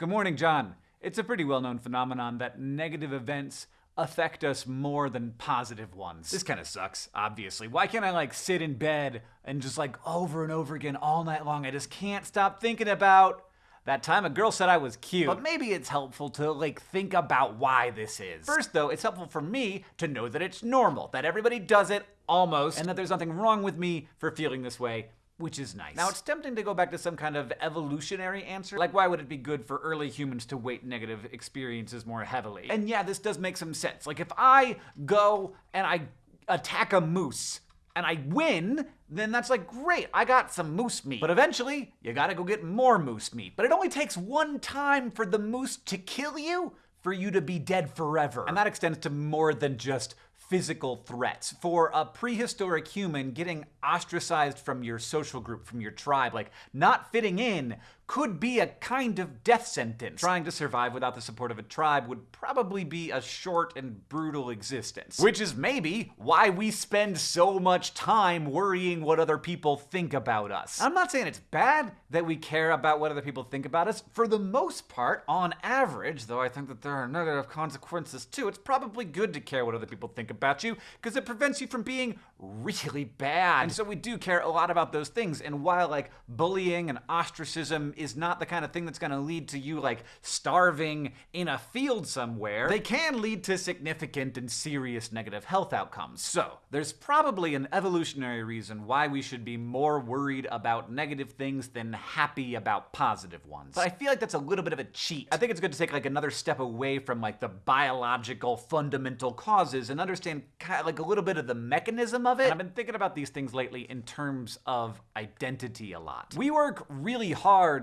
Good morning, John. It's a pretty well known phenomenon that negative events affect us more than positive ones. This kind of sucks, obviously. Why can't I like sit in bed and just like over and over again all night long? I just can't stop thinking about that time a girl said I was cute. But maybe it's helpful to like think about why this is. First though, it's helpful for me to know that it's normal, that everybody does it almost, and that there's nothing wrong with me for feeling this way which is nice. Now, it's tempting to go back to some kind of evolutionary answer. Like, why would it be good for early humans to weight negative experiences more heavily? And yeah, this does make some sense. Like, if I go and I attack a moose, and I win, then that's like, great, I got some moose meat. But eventually, you gotta go get more moose meat. But it only takes one time for the moose to kill you for you to be dead forever. And that extends to more than just physical threats. For a prehistoric human, getting ostracized from your social group, from your tribe, like not fitting in, could be a kind of death sentence. Trying to survive without the support of a tribe would probably be a short and brutal existence. Which is maybe why we spend so much time worrying what other people think about us. I'm not saying it's bad that we care about what other people think about us. For the most part, on average, though I think that there are negative consequences too, it's probably good to care what other people think about you because it prevents you from being really bad. And so we do care a lot about those things. And while like bullying and ostracism is not the kind of thing that's going to lead to you like starving in a field somewhere, they can lead to significant and serious negative health outcomes. So, there's probably an evolutionary reason why we should be more worried about negative things than happy about positive ones. But I feel like that's a little bit of a cheat. I think it's good to take like another step away from like the biological fundamental causes and understand kind of like a little bit of the mechanism of it. And I've been thinking about these things lately in terms of identity a lot. We work really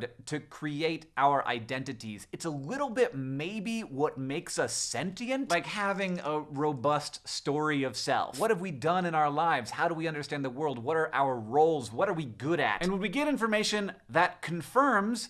hard to create our identities. It's a little bit maybe what makes us sentient, like having a robust story of self. What have we done in our lives? How do we understand the world? What are our roles? What are we good at? And when we get information that confirms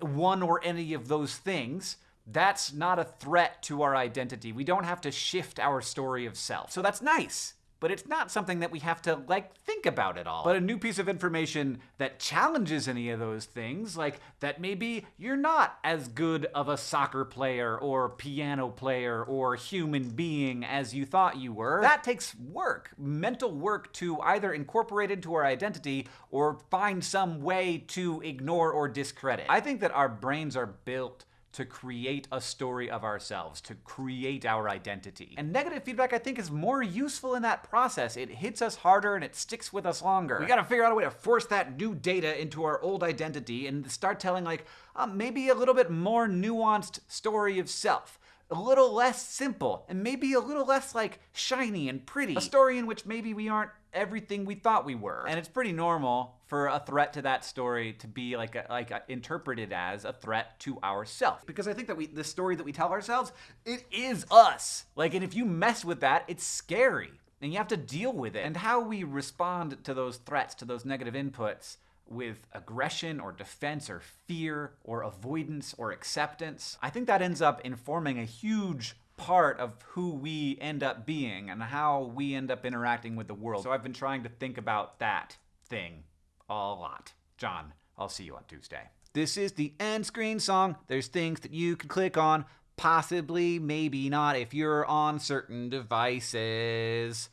one or any of those things, that's not a threat to our identity. We don't have to shift our story of self. So that's nice but it's not something that we have to, like, think about at all. But a new piece of information that challenges any of those things, like that maybe you're not as good of a soccer player or piano player or human being as you thought you were, that takes work, mental work to either incorporate into our identity or find some way to ignore or discredit. I think that our brains are built to create a story of ourselves, to create our identity. And negative feedback, I think, is more useful in that process. It hits us harder and it sticks with us longer. We gotta figure out a way to force that new data into our old identity and start telling, like, uh, maybe a little bit more nuanced story of self a little less simple and maybe a little less like shiny and pretty. A story in which maybe we aren't everything we thought we were. And it's pretty normal for a threat to that story to be like a, like a, interpreted as a threat to ourselves. Because I think that we the story that we tell ourselves, it is us. Like and if you mess with that, it's scary. And you have to deal with it. And how we respond to those threats, to those negative inputs, with aggression or defense or fear or avoidance or acceptance, I think that ends up informing a huge part of who we end up being and how we end up interacting with the world. So I've been trying to think about that thing a lot. John, I'll see you on Tuesday. This is the end screen song. There's things that you can click on. Possibly, maybe not if you're on certain devices.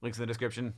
Links in the description.